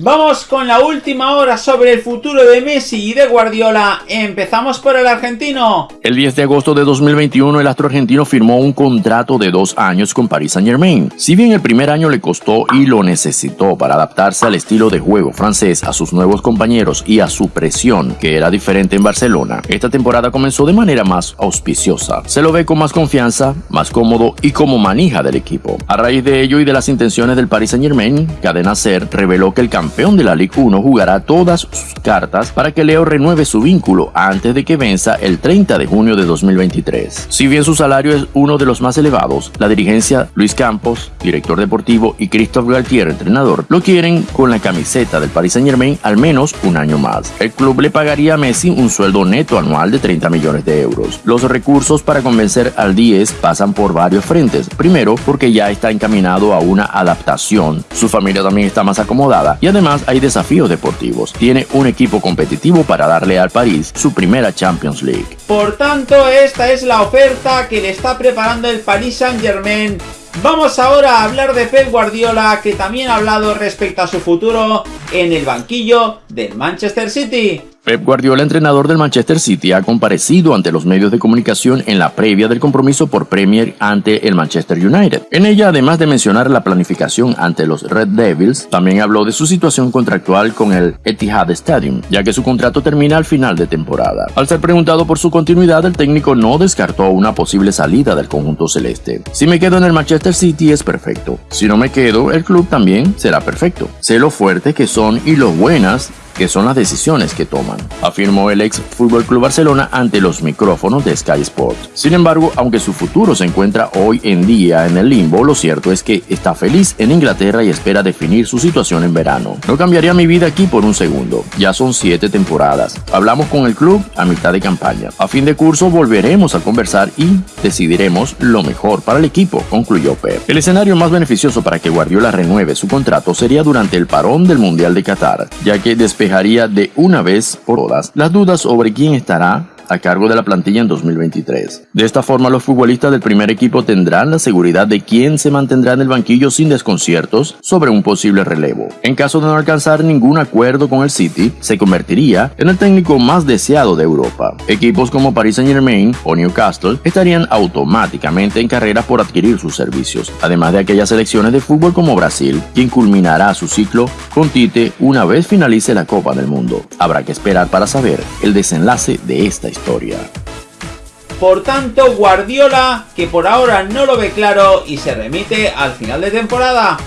Vamos con la última hora sobre el futuro de Messi y de Guardiola. Empezamos por el argentino. El 10 de agosto de 2021 el astro argentino firmó un contrato de dos años con Paris Saint Germain. Si bien el primer año le costó y lo necesitó para adaptarse al estilo de juego francés, a sus nuevos compañeros y a su presión, que era diferente en Barcelona, esta temporada comenzó de manera más auspiciosa. Se lo ve con más confianza, más cómodo y como manija del equipo. A raíz de ello y de las intenciones del Paris Saint Germain, Cadena Ser reveló que el campeón campeón de la Ligue 1 jugará todas sus cartas para que Leo renueve su vínculo antes de que venza el 30 de junio de 2023. Si bien su salario es uno de los más elevados, la dirigencia Luis Campos, director deportivo, y Christophe Galtier, entrenador, lo quieren con la camiseta del Paris Saint Germain al menos un año más. El club le pagaría a Messi un sueldo neto anual de 30 millones de euros. Los recursos para convencer al 10 pasan por varios frentes. Primero, porque ya está encaminado a una adaptación. Su familia también está más acomodada y además hay desafíos deportivos. Tiene un equipo competitivo para darle al París su primera Champions League. Por tanto, esta es la oferta que le está preparando el Paris Saint Germain Vamos ahora a hablar de Pep Guardiola, que también ha hablado respecto a su futuro en el banquillo del Manchester City. Pep Guardiola, entrenador del Manchester City, ha comparecido ante los medios de comunicación en la previa del compromiso por Premier ante el Manchester United. En ella, además de mencionar la planificación ante los Red Devils, también habló de su situación contractual con el Etihad Stadium, ya que su contrato termina al final de temporada. Al ser preguntado por su continuidad, el técnico no descartó una posible salida del conjunto celeste. Si me quedo en el Manchester City es perfecto. Si no me quedo, el club también será perfecto. Sé lo fuerte que son y lo buenas que son las decisiones que toman, afirmó el ex Fútbol Club Barcelona ante los micrófonos de Sky Sports. Sin embargo, aunque su futuro se encuentra hoy en día en el limbo, lo cierto es que está feliz en Inglaterra y espera definir su situación en verano. No cambiaría mi vida aquí por un segundo, ya son siete temporadas. Hablamos con el club a mitad de campaña. A fin de curso volveremos a conversar y decidiremos lo mejor para el equipo, concluyó Pep. El escenario más beneficioso para que Guardiola renueve su contrato sería durante el parón del Mundial de Qatar, ya que después de una vez por todas las dudas sobre quién estará a cargo de la plantilla en 2023. De esta forma, los futbolistas del primer equipo tendrán la seguridad de quién se mantendrá en el banquillo sin desconciertos sobre un posible relevo. En caso de no alcanzar ningún acuerdo con el City, se convertiría en el técnico más deseado de Europa. Equipos como Paris Saint Germain o Newcastle estarían automáticamente en carrera por adquirir sus servicios, además de aquellas selecciones de fútbol como Brasil, quien culminará su ciclo con Tite una vez finalice la Copa del Mundo. Habrá que esperar para saber el desenlace de esta historia Por tanto, Guardiola, que por ahora no lo ve claro y se remite al final de temporada.